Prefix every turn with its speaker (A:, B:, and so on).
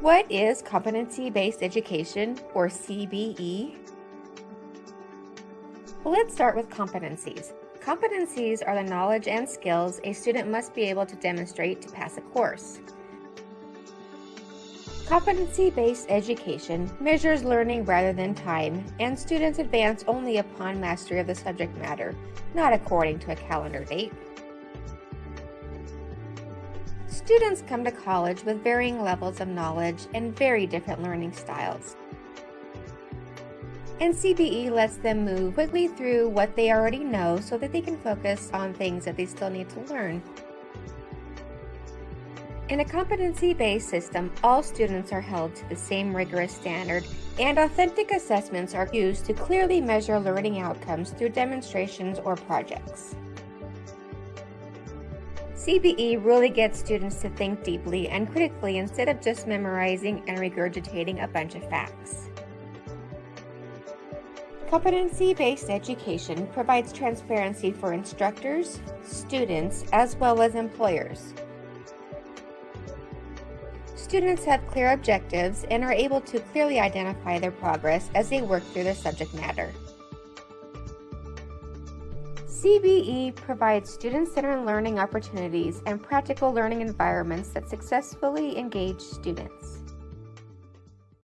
A: What is competency-based education, or CBE? Well, let's start with competencies. Competencies are the knowledge and skills a student must be able to demonstrate to pass a course. Competency-based education measures learning rather than time, and students advance only upon mastery of the subject matter, not according to a calendar date. Students come to college with varying levels of knowledge and very different learning styles. And CBE lets them move quickly through what they already know so that they can focus on things that they still need to learn. In a competency-based system, all students are held to the same rigorous standard, and authentic assessments are used to clearly measure learning outcomes through demonstrations or projects. CBE really gets students to think deeply and critically instead of just memorizing and regurgitating a bunch of facts. Competency-based education provides transparency for instructors, students, as well as employers. Students have clear objectives and are able to clearly identify their progress as they work through their subject matter. CBE provides student-centered learning opportunities and practical learning environments that successfully engage students.